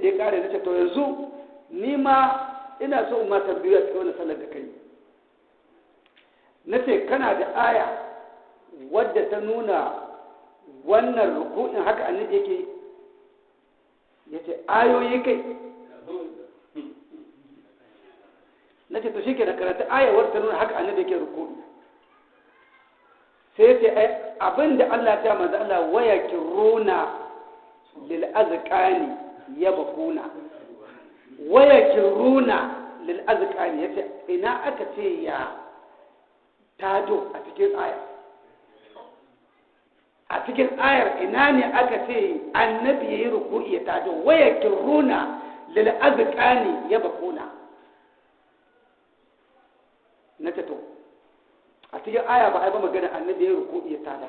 da ya kare nace to yanzu ni ma ina so in ma tambaye a cikin wannan sallar da kai nace kana da aya wadda ta nuna wannan ruku'in haka annabi yake ya ce ayoyi kai. Nace to shike da karanta ayawar ta nuna haka annabi yake ruku'i sai ya ce abin da Allah ta manzo Allah waya kiruna lil azqani yabkuna waya kiruna lil azqani ya ce ina aka ce ya tado a cikin aya? A cikin ayar ina ne aka ce annabi yayi ruku'i ya tado? Waya kiruna lil azqani yabkuna na to a cikin aya ba a yi ba magana annabi ya ruku ya tada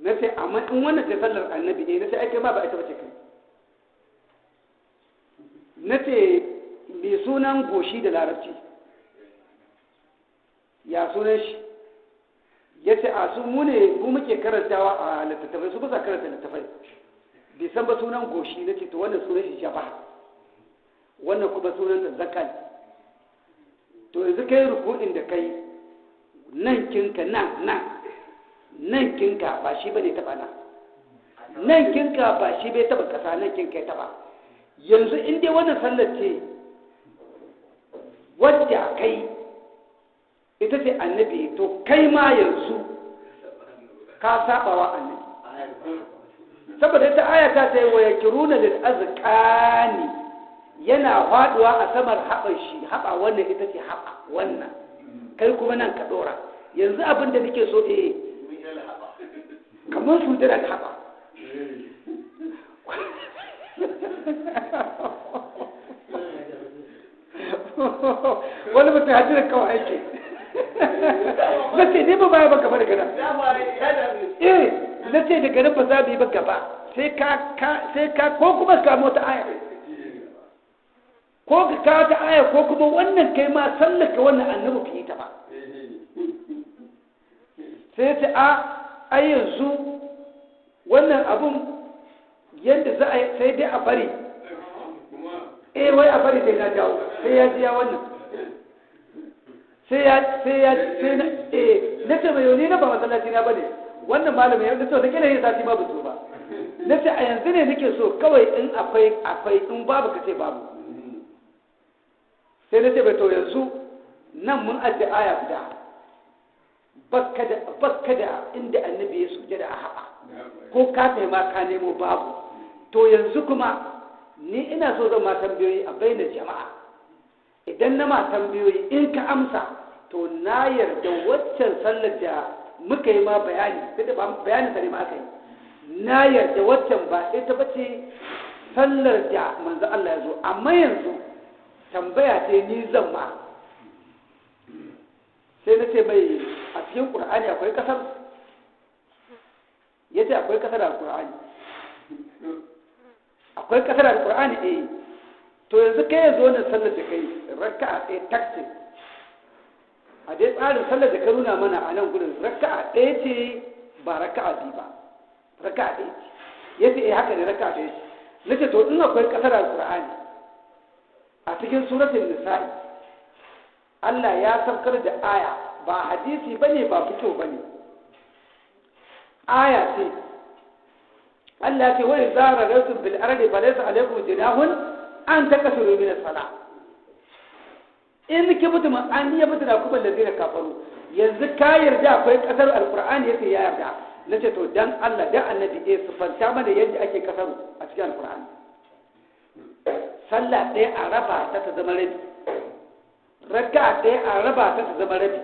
na ce amma in wannan ce sallar annabi ne na ce ake ma ba ita bace kai. Na ce mai sunan goshi da larabci? Ya sunan shi? Ya ce a su mu ne mu muke karantawa a littattafai su ba karanta littattafai. Bai san ba sunan goshi. Na ce to wannan sunan shi jaba wannan kuma sunan da zakal to yanzu kai ruku'in da kai nan kinka nan nan. Nan kinka ba shi ba ne taba nan. Nan kinka ba shi bai taba kasa nan kinka ya taba. Yanzu in dai wannan sallar ce wadda kai ita ce annabi to kai ma yanzu ka saba wa annabi. Saboda ita aya ta ce wa yakiruna lil azqani yana faɗuwa a saman haɓar shi haɓa wannan ita ce haɓa wannan. Kai kuma nan ka ɗora. Yanzu abin da nake so eh su da wani mutum kawai aiki na ce ne ba baya ba gaba da gana eh na ce daga nan ba za mu yi ba gaba sai ka ko kuma ka mota aya ko ka kawo ta aya ko kuma wannan kai ma sallaka wannan annabi ta ba sai ta a ai yanzu wannan abun yadda za a yi sai dai a bari. Eh wai a bari sai na jawo sai ya ji ya wannan. Sai ya sai ya sai na eh na ce mai yau na ba masallaci na ba ne. Wannan malamin ya so da kila yin sati ma ba zo ba. Na ce a yanzu ne nake so kawai in akwai akwai in babu ka ce babu. Sai na ce bai to yanzu nan mun ajiye aya guda. Bakka da da inda annabi ya suje da a haɓa. Ko ka ma ka nemo babu. To yanzu kuma ni ina so zan ma tambayoyi a bainar jama'a. Idan na ma tambayoyi in ka amsa to na yarda waccan sallar da muka yi ma bayani sai da bayanin sa ma aka yi. Na yarda waccan ba ita bace sallar da manzo Allah ya zo. Amma yanzu tambaya ce ni zan ma. Sai na ce mai a cikin ƙur'ani akwai ƙasar? Ya ce akwai ƙasar a ƙur'ani akwai ƙasar a ƙur'ani eh. To yanzu kai yanzu wannan sallar da kai raka a ɗaya taksi a dai tsarin sallar da ka nuna mana a nan gudun raka a ɗaya ce ba raka a ba. Raka a ɗaya ce. Ya ce eh haka ne raka a ɗaya ce. Na ce to in akwai ƙasar a ƙur'ani a cikin suratul nisa'i Allah ya saukar da aya ba hadisi ba ne ba fito ba ne. Aya ce Allah ya ce wa idza radatum bil ardi falaysa alaykum junahun an takasuru min as-salah in ki an yi mutum da kuma zai kafaru yanzu ka yarda akwai ƙasar alqur'ani yake ya yarda nace to dan Allah dan annabi eh sufanta mana yadda ake kasaru a cikin alqur'ani sallah ɗaya a raba ta ta a ta ta rabi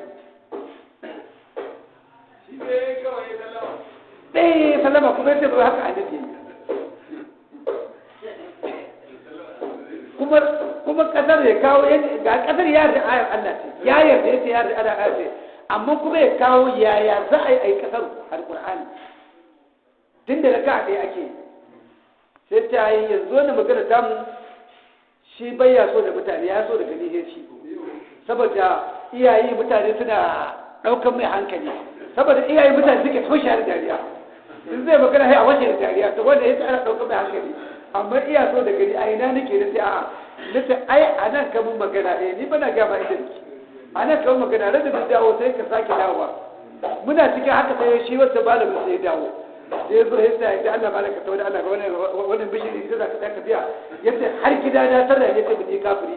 ɗaya sallama kuma ya ce ba haka annabi kuma kuma ƙasar ya kawo ga ƙasar ya yarda ayar Allah ce ya yarda ya ce ya yarda ayar ce amma kuma ya kawo yaya za a yi a yi ƙasar alƙur'ani tun da raka ɗaya ake sai ta yi yanzu wani magana tamu shi bai ya so da mutane ya so da gani shi. Saboda iyaye mutane suna ɗaukar mai hankali. Saboda iyaye mutane suke toshe da dariya. In zai magana sai a wace da to wanda ya tsara ɗaukar mai hankali. Amma iya so da gani a ina nake? Na ce a'a. Na ce ai a nan ka mun magana ni inda nake. A nan ka mun magana rada da dawo sai ka sake dawowa. Muna cikin haka sai shi wata malamin sai dawo. Da ya zo ya sa da Allah malaka ta wani Allah ga wani bishiri za ka ta tafiya ya ce har gida na sarra ya ce mun yi kafiri